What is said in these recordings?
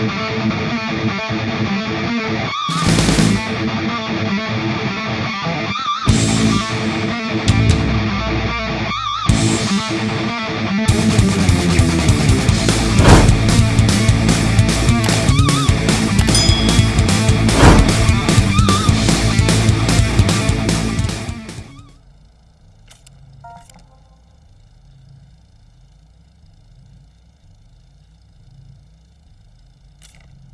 We'll be right back.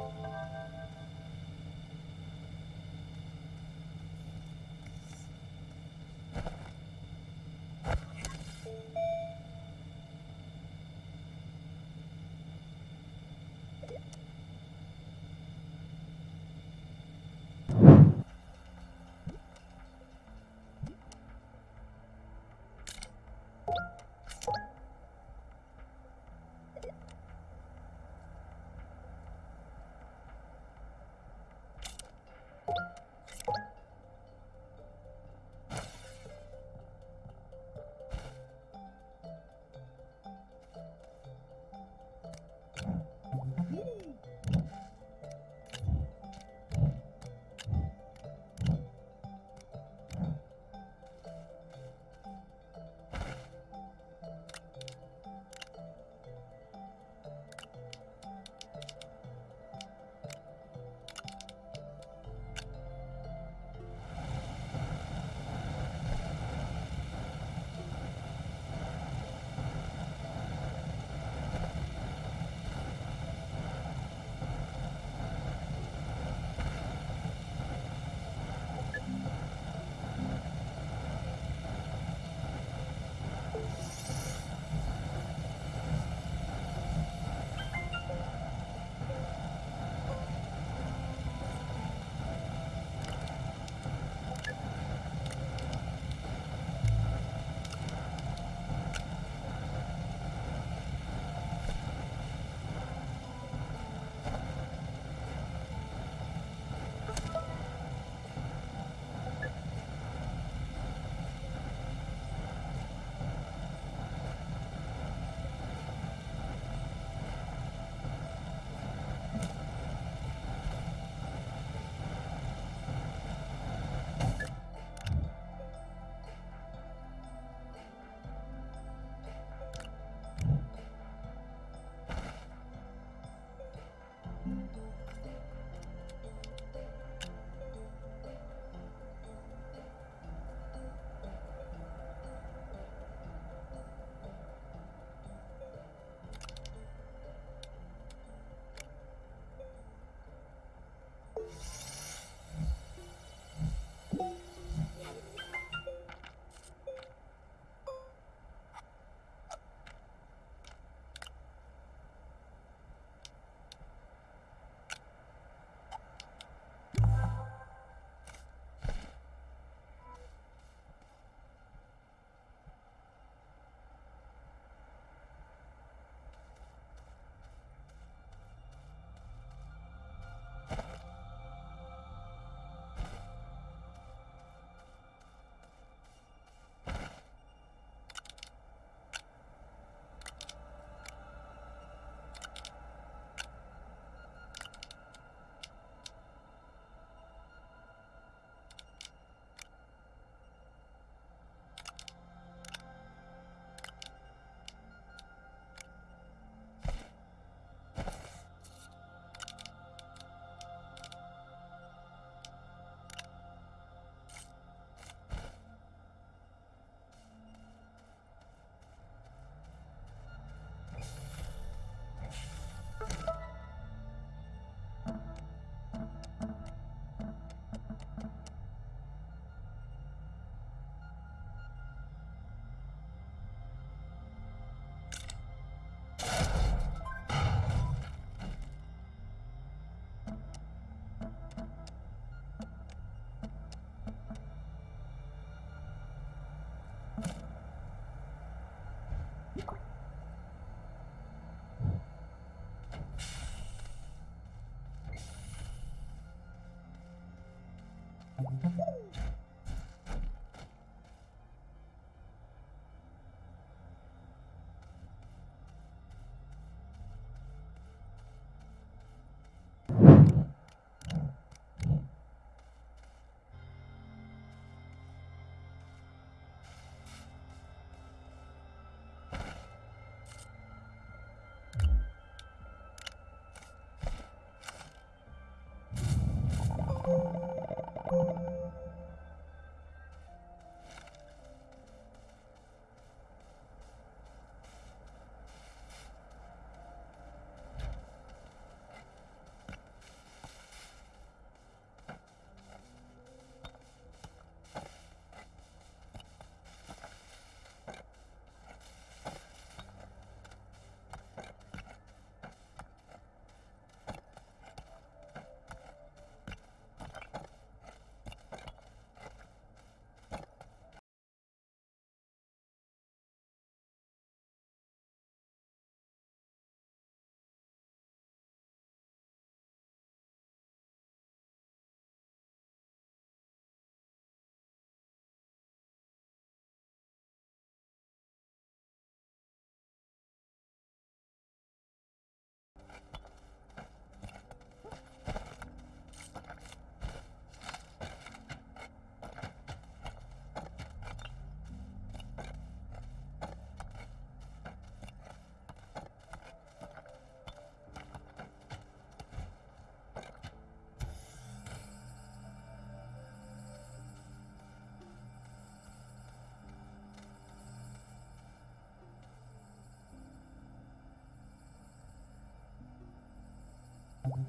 you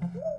Mm-hmm.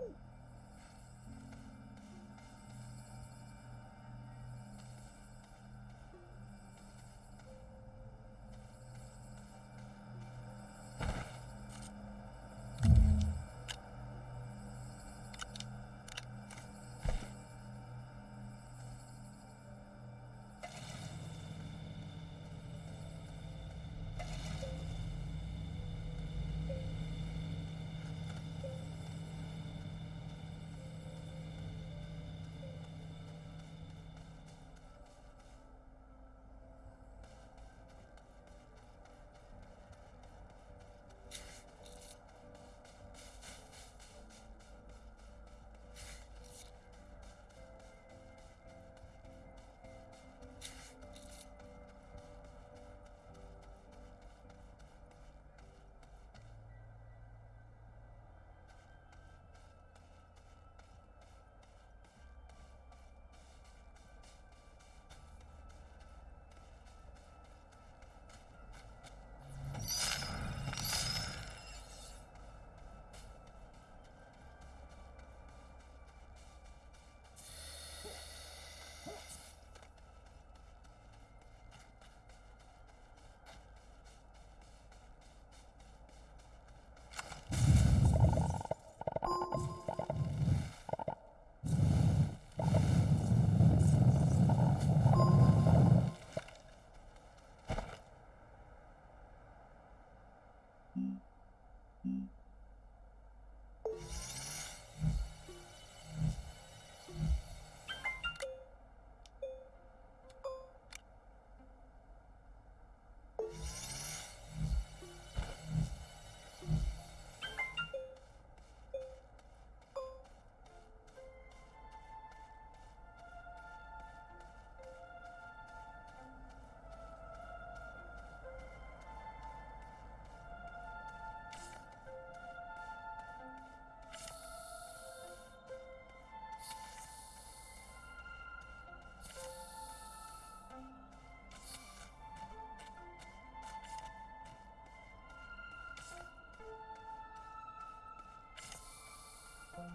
Thank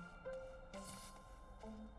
you.